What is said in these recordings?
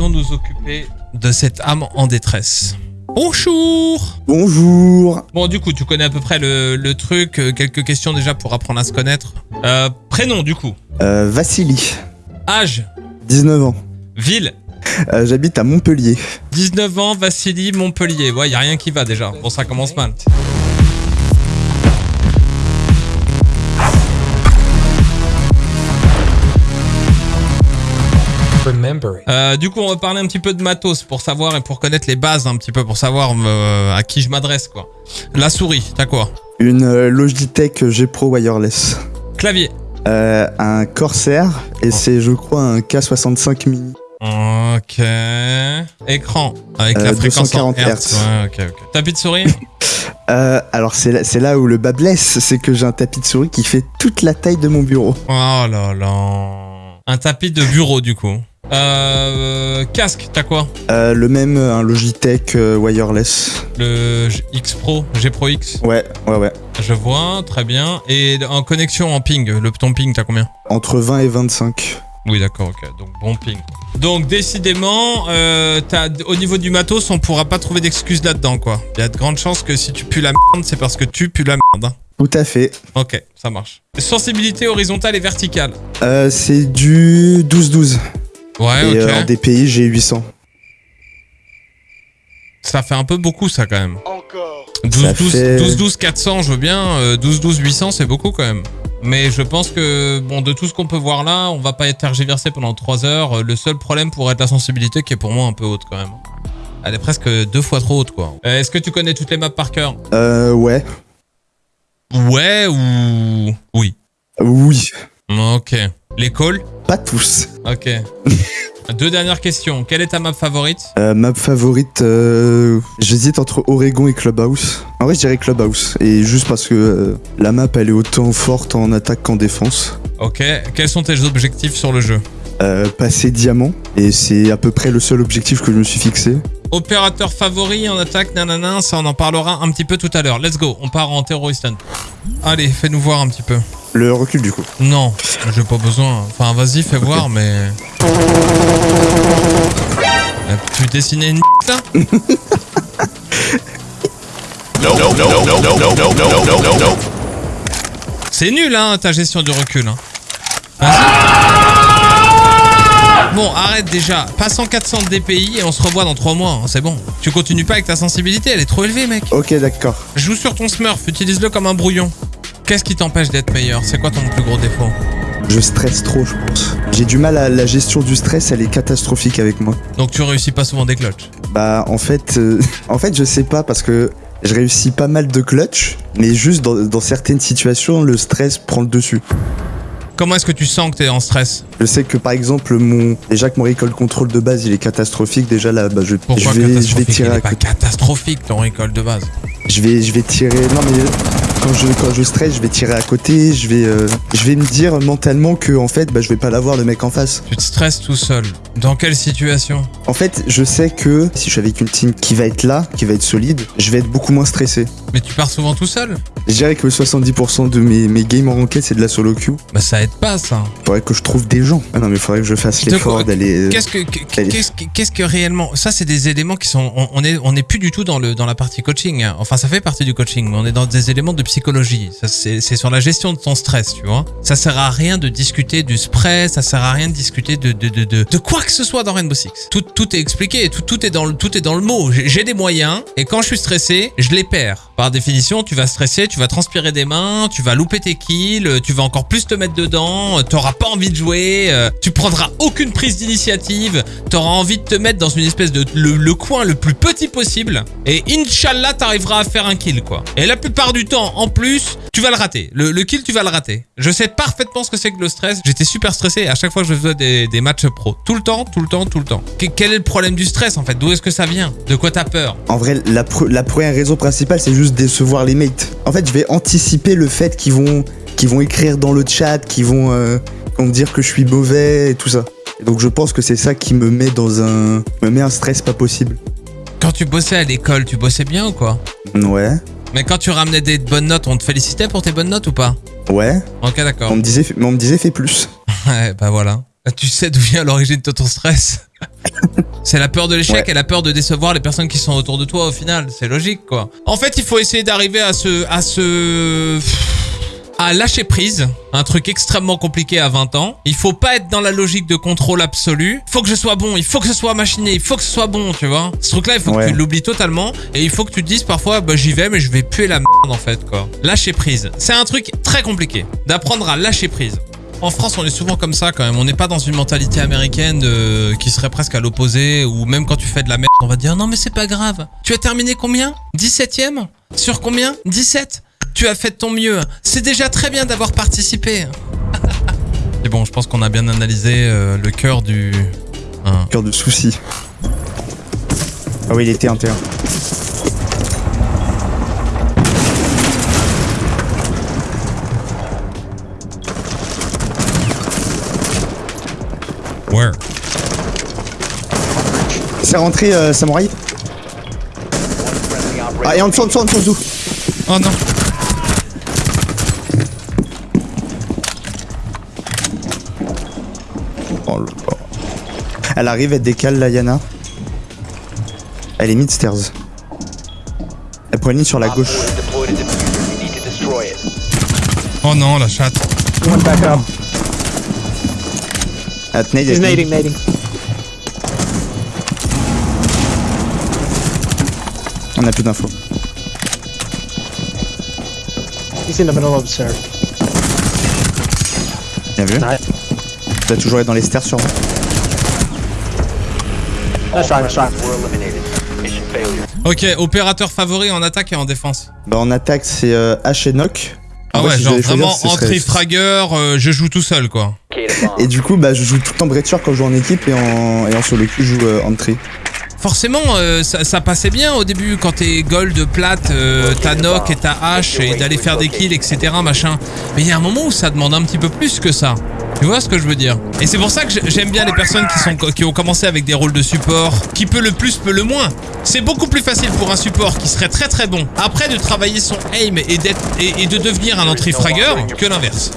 allons nous occuper de cette âme en détresse. Bonjour Bonjour. Bon, du coup, tu connais à peu près le, le truc. euh, Quelques questions déjà pour apprendre à se connaître. Euh, prénom, du coup. Euh, Vassili, Âge. 19 ans. Ville. Euh, J'habite à Montpellier. 19 ans, Vassili, Montpellier. Ouais, y a rien qui va déjà. Bon, ça commence mal. Euh, du coup, on va parler un petit peu de matos pour savoir et pour connaître les bases un petit peu, pour savoir euh, à qui je m'adresse, quoi. La souris, t'as quoi? Une euh, Logitech G Pro Wireless. Clavier. Euh, un Corsair et c'est je crois un K65 mini. Ok. Écran. Avec la fréquence en 240 Hertz. Hertz. Ouais, ok, ok. Tapis de souris? Euh, alors c'est là, c'est là où le bas blesse, c'est que j'ai un tapis de souris qui fait toute la taille de mon bureau. Oh là là. Un tapis de bureau, du coup. Euh, casque, t'as quoi Euh, le même, euh, un Logitech euh, Wireless. Le X Pro, G Pro X. Ouais, ouais, ouais. Je vois, très bien. Et en connexion en ping, le ton ping, t'as combien Entre 20 et 25. Oui, d'accord, ok. Donc bon ping. Donc décidément, euh, t'as- au niveau du matos, on pourra pas trouver d'excuses là-dedans, quoi. Il y a de grandes chances que si tu pues la merde, c'est parce que tu pues la merde. hein. Tout à fait. Ok, ça marche. Sensibilité horizontale et verticale. Euh, c'est du 12-12. Ouais, et ok. euh, en DPI, j'ai 800. Ça fait un peu beaucoup, ça, quand même. Encore. 12, Ça 12, fait- 12, 12, 400, je veux bien. euh, 12, 12, 800, c'est beaucoup quand même. Mais je pense que, bon, de tout ce qu'on peut voir là, on va pas être tergiversé pendant 3 heures. Euh, Le seul problème pourrait être la sensibilité qui est pour moi un peu haute quand même. Elle est presque deux fois trop haute, quoi. Euh, Est-ce que tu connais toutes les maps par cœur? Euh, ouais. Ouais ou... Oui? Oui. Ok. Les calls Pas tous. Ok. Deux dernières questions. Quelle est ta map favorite? Euh, map favorite, euh, j'hésite entre Oregon et Clubhouse. En vrai, je dirais Clubhouse. Et juste parce que euh, la map, elle est autant forte en attaque qu'en défense. Ok. Quels sont tes objectifs sur le jeu? Euh, passer diamant. Et c'est à peu près le seul objectif que je me suis fixé. Opérateur favori en attaque, nanana, ça on en parlera un petit peu tout à l'heure. Let's go, on part en terroriste. Allez, fais-nous voir un petit peu le recul du coup. Non, j'ai pas besoin. Enfin, vas-y, fais voir, mais. Euh, tu dessinais une C'est nul, hein, ta gestion du recul. Hein. Bon, arrête déjà. Passe en 400 DPI et on se revoit dans 3 mois. Hein, c'est bon. Tu continues pas avec ta sensibilité, elle est trop élevée, mec. Ok, d'accord. Joue sur ton smurf, utilise-le comme un brouillon. Qu'est-ce qui t'empêche d'être meilleur? C'est quoi ton plus gros défaut? Je stresse trop, je pense. J'ai du mal à la gestion du stress, elle est catastrophique avec moi. Donc tu réussis pas souvent des clutches? Bah, en fait, euh, en fait, je sais pas parce que je réussis pas mal de clutch, mais juste dans, dans certaines situations, le stress prend le dessus. Comment est-ce que tu sens que t'es en stress? Je sais que par exemple, mon déjà que mon recall control de base, il est catastrophique. Déjà là, bah, je, Pourquoi je vais, je vais Il tirer est à pas catastrophique ton récolte de base. Je vais, je vais tirer. Non mais quand je quand je stresse, je vais tirer à côté. Je vais, euh, je vais me dire mentalement que en fait, bah, je vais pas l'avoir le mec en face. Tu te stresses tout seul. Dans quelle situation? En fait, je sais que si je suis avec une team qui va être là, qui va être solide, je vais être beaucoup moins stressé. Mais tu pars souvent tout seul? Je dirais que 70% de mes, mes games en ranked, c'est de la solo queue. Bah ça aide pas ça. Faudrait que je trouve des gens. Ah non, mais faudrait que je fasse l'effort quoi d'aller. euh, Qu'est-ce que qu'est-ce que réellement Ça c'est des éléments qui sont on, on est on est plus du tout dans le dans la partie coaching. Enfin ça fait partie du coaching, mais on est dans des éléments de psychologie. C'est sur la gestion de ton stress, tu vois. Ça sert à rien de discuter du stress, ça sert à rien de discuter de de de de, quoi que ce soit dans Rainbow Six. Tout tout est expliqué, tout tout est dans le tout est dans le mot. J'ai des moyens et quand je suis stressé, je les perds. Par définition, tu vas stresser, tu vas transpirer des mains, tu vas louper tes kills, euh, tu vas encore plus te mettre dedans, euh, t'auras pas envie de jouer, euh, tu prendras aucune prise d'initiative, t'auras envie de te mettre dans une espèce de le, coin le plus petit possible et Inch'Allah t'arriveras à faire un kill quoi. Et la plupart du temps, en plus, tu vas le rater. Le, kill, tu vas le rater. Je sais parfaitement ce que c'est que le stress. J'étais super stressé à chaque fois que je faisais des, matchs pro. Tout le temps, tout le temps, tout le temps. Que- quel est le problème du stress en fait? D'où est-ce que ça vient? De quoi t'as peur? En vrai, la, la première raison principale, c'est juste décevoir les mates. En fait, je vais anticiper le fait qu'ils vont, qu'ils vont écrire dans le chat, qu'ils vont, euh, vont me dire que je suis mauvais et tout ça. Et donc, je pense que c'est ça qui me met dans un, me met un stress pas possible. Quand tu bossais à l'école, tu bossais bien ou quoi? Ouais, Mais quand tu ramenais des bonnes notes, on te félicitait pour tes bonnes notes ou pas? Ouais. Ok, d'accord. On me disait, mais on me disait fais plus. Ouais, bah voilà. Tu sais d'où vient l'origine de ton stress C'est la peur de l'échec Ouais. et la peur de décevoir les personnes qui sont autour de toi au final. C'est logique, quoi. En fait, il faut essayer d'arriver à ce, à ce, à lâcher prise, un truc extrêmement compliqué à 20 ans. Il faut pas être dans la logique de contrôle absolu. Il faut que je sois bon, il faut que ce soit machiné, il faut que ce soit bon, tu vois. Ce truc-là, il faut que tu l'oublies totalement et il faut que tu te dises parfois, bah j'y vais, mais je vais puer la merde en fait, quoi. Lâcher prise. C'est un truc très compliqué d'apprendre à lâcher prise. En France, on est souvent comme ça quand même. On n'est pas dans une mentalité américaine de- qui serait presque à l'opposé, ou même quand tu fais de la merde, on va dire non mais c'est pas grave. Tu as terminé combien? 17ème Sur combien? 17 Tu as fait de ton mieux. C'est déjà très bien d'avoir participé. C'est bon, je pense qu'on a bien analysé euh, le cœur du... hein. Cœur de souci. Ah oui, il était interne. Where C'est rentré, euh, Samouraï Ah, et en dessous, en dessous, en dessous, en dessous. Oh non Oh là là. Elle arrive, elle décale la Yana. Elle est mid-stairs. Elle prend une ligne sur la gauche. Oh non, la chatte. Back up. Ah, He's nading, nading. On a plus d'infos. He's in the middle of the stairs. Bien vu. Nice. Tu dois toujours être dans les stairs. Mission failure. Ok, opérateur favori en attaque et en défense. Bah en attaque c'est euh, H et Nock. Ah ouais, genre vraiment entrée fragueur, euh, je joue tout seul quoi. Et du coup bah je joue tout le temps Breature quand je joue en équipe et en, et en solo queue je joue euh, entry. Forcément, euh, ça, ça passait bien au début quand t'es gold, plate, euh, t'as knock et t'as hache et d'aller faire des kills, etc. Machin. Mais il y a un moment où ça demande un petit peu plus que ça. Tu vois ce que je veux dire? Et c'est pour ça que j'ai- j'aime bien les personnes qui, sont, qui ont commencé avec des rôles de support. Qui peut le plus, peut le moins. C'est beaucoup plus facile pour un support qui serait très très bon après de travailler son aim et, et, et de devenir un entry fragueur que l'inverse.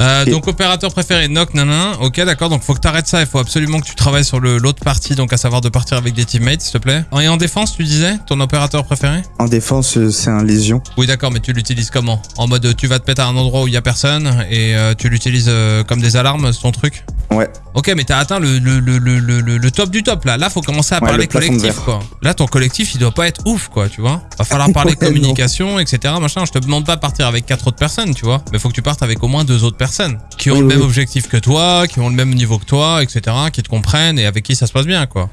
Euh, donc opérateur préféré knock nanana ok d'accord. Donc faut que t'arrêtes ça. Il faut absolument que tu travailles sur le l'autre partie donc à savoir de partir avec des teammates s'il te plaît. Et en défense tu disais ton opérateur préféré? En défense euh, c'est un lésion. oui d'accord mais tu l'utilises comment? En mode tu vas te péter à un endroit où il y a personne et euh, tu l'utilises euh, comme des alarmes ton truc? Ouais. ok mais t'as atteint le, le, le, le, top du top là. Là faut commencer à Ouais, parler collectif quoi. Là ton collectif il doit pas être ouf quoi tu vois. Va falloir parler Ouais, non. communication etc machin. Je te demande pas de partir avec quatre autres personnes tu vois. Mais faut que tu partes avec au moins deux autres personnes qui ont Oui, le oui, même objectif que toi qui ont le même niveau que toi etc qui te comprennent et avec qui ça se passe bien quoi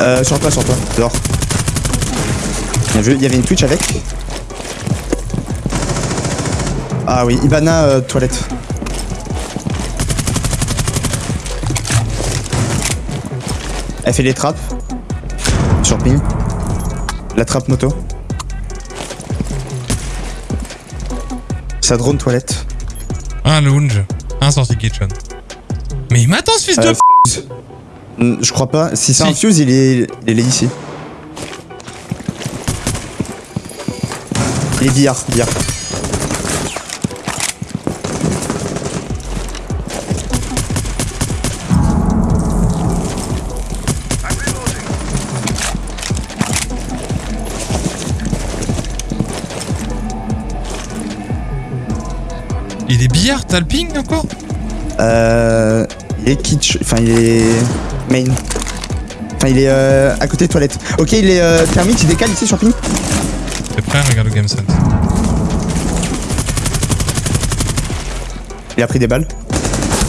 Euh sur toi, sur toi, dehors. Il y avait une Twitch avec? Ah oui, Ibana euh, toilette. Elle fait les trappes. Sur ping. La trappe moto. Sa drone toilette. un lounge un sortie kitchen mais il m'attend ce fils de Euh, f... Hmm, Je crois pas. Si c'est un fuse, il est, il est ici. Il est billard, billard. Il est billard t'as le ping encore? Euh, il est kitsch, enfin il est main. Enfin il est euh, à côté des toilettes. Ok, il est euh, thermique, il décale ici sur ping? t'es prêt regarde le game sense Il a pris des balles.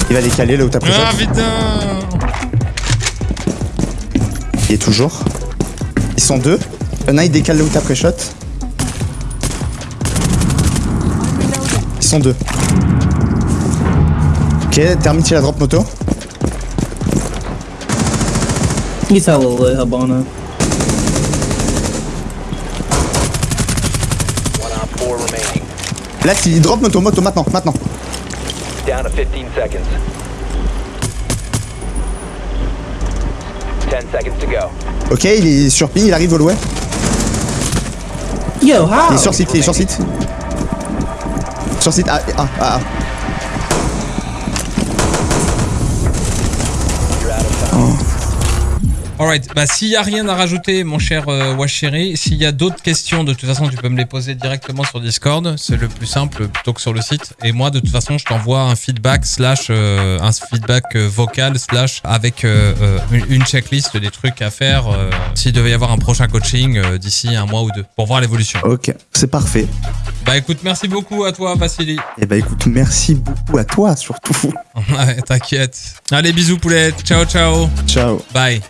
Il va décaler là où t'as pris ah shot. putain Il est toujours. Ils sont deux. Il y en a, il décale là où t'as pris shot. Ils sont deux. Ok, thermite il a drop moto. He's hella lit, Habana. One on four remaining. Là, il drop moto, moto maintenant, maintenant. Down to 15 seconds. 10 seconds to go. Ok, il est sur ping, il arrive au loin. Yo, how? Il est sur site, il est sur site. Sur site, ah, ah, ah. ah. Alright, bah s'il y a rien à rajouter, mon cher euh, Washiri, s'il y a d'autres questions, de toute façon, tu peux me les poser directement sur Discord. C'est le plus simple plutôt que sur le site. Et moi, de toute façon, je t'envoie un feedback slash euh, un feedback euh, vocal slash avec euh, une, checklist des trucs à faire s'il devait y avoir un prochain coaching d'ici un mois ou deux pour voir l'évolution. Ok, c'est parfait. Bah écoute, merci beaucoup à toi, Vassili. Et bah écoute, merci beaucoup à toi surtout. Ouais, t'inquiète. Allez, bisous, poulette. Ciao, ciao. Ciao. Bye.